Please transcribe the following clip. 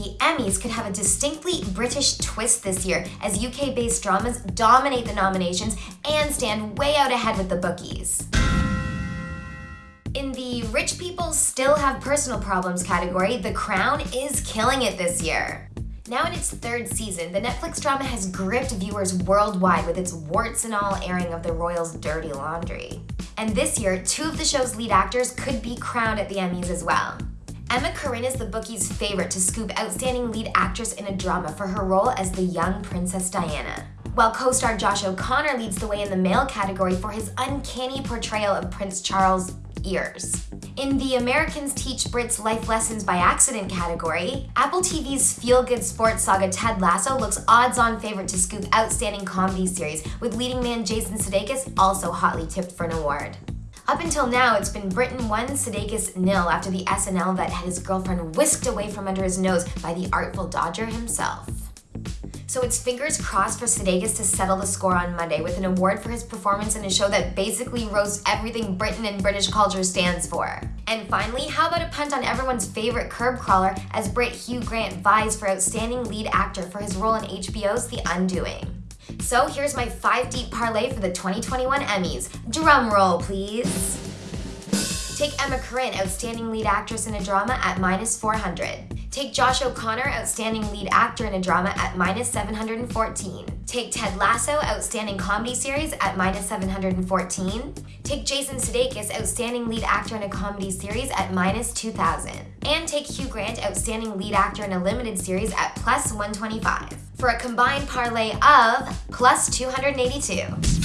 the Emmys could have a distinctly British twist this year as UK based dramas dominate the nominations and stand way out ahead with the bookies. In the Rich People Still Have Personal Problems category, The Crown is killing it this year. Now in its third season, the Netflix drama has gripped viewers worldwide with its warts and all airing of the royals' dirty laundry. And this year, two of the show's lead actors could be crowned at the Emmys as well. Emma Corrin is the bookie's favorite to scoop Outstanding Lead Actress in a Drama for her role as the young Princess Diana. While co-star Josh O'Connor leads the way in the male category for his uncanny portrayal of Prince Charles' ears. In the Americans Teach Brits Life Lessons by Accident category, Apple TV's feel-good sports saga Ted Lasso looks odds-on favorite to scoop Outstanding Comedy Series, with leading man Jason Sudeikis also hotly tipped for an award. Up until now, it's been Britain 1, Sudeikis nil after the SNL vet had his girlfriend whisked away from under his nose by the Artful Dodger himself. So it's fingers crossed for Sudeikis to settle the score on Monday with an award for his performance in a show that basically roasts everything Britain and British culture stands for. And finally, how about a punt on everyone's favorite curb crawler as Brit Hugh Grant vies for Outstanding Lead Actor for his role in HBO's The Undoing. So here's my 5 deep parlay for the 2021 Emmys. Drum roll, please. Take Emma Corrin, Outstanding Lead Actress in a Drama at minus 400. Take Josh O'Connor, Outstanding Lead Actor in a Drama at minus 714. Take Ted Lasso, Outstanding Comedy Series at minus 714. Take Jason Sudeikis, Outstanding Lead Actor in a Comedy Series at minus 2000. And take Hugh Grant, Outstanding Lead Actor in a Limited Series at plus 125. For a combined parlay of plus 282.